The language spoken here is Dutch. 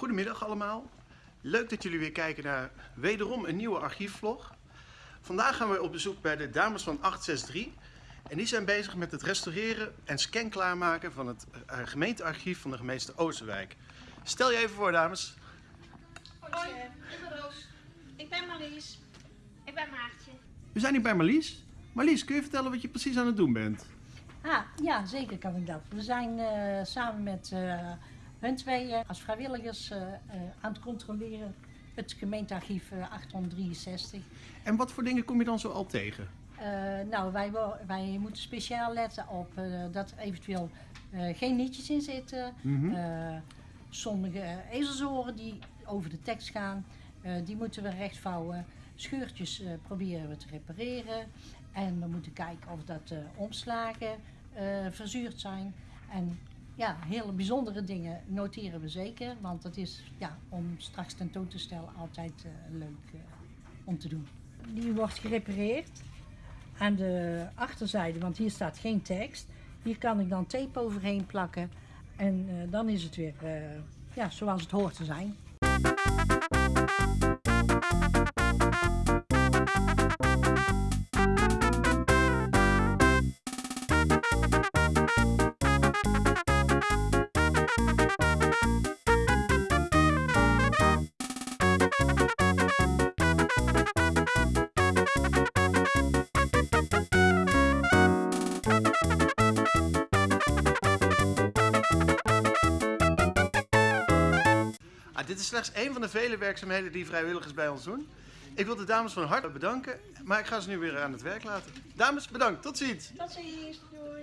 Goedemiddag allemaal. Leuk dat jullie weer kijken naar wederom een nieuwe archiefvlog. Vandaag gaan we op bezoek bij de dames van 863. En die zijn bezig met het restaureren en scan klaarmaken van het eh, gemeentearchief van de gemeente Oosterwijk. Stel je even voor dames. Hoi, ik ben Roos. Ik ben Marlies. Ik ben Maartje. We zijn hier bij Marlies. Marlies, kun je vertellen wat je precies aan het doen bent? Ah, ja, zeker kan ik dat. We zijn eh, samen met eh, hun tweeën als vrijwilligers eh, eh, aan het controleren het gemeentearchief eh, 863. En wat voor dingen kom je dan zo al tegen? Eh, nou, wij, wij moeten speciaal letten op eh, dat er eventueel eh, geen nietjes in zitten. Mhm. Eh, sommige eh, ezelsoren die over de tekst gaan, eh, die moeten we rechtvouwen. Scheurtjes eh, proberen we te repareren. En we moeten kijken of dat eh, omslagen eh, verzuurd zijn. En ja, hele bijzondere dingen noteren we zeker. Want dat is ja, om straks tentoon te stellen altijd eh, leuk eh, om te doen. Die wordt gerepareerd aan de achterzijde, want hier staat geen tekst. Hier kan ik dan tape overheen plakken. En eh, dan is het weer ja, zoals het hoort te zijn. Ah, dit is slechts één van de vele werkzaamheden die vrijwilligers bij ons doen. Ik wil de dames van harte bedanken, maar ik ga ze nu weer aan het werk laten. Dames, bedankt. Tot ziens. Tot ziens. Doei.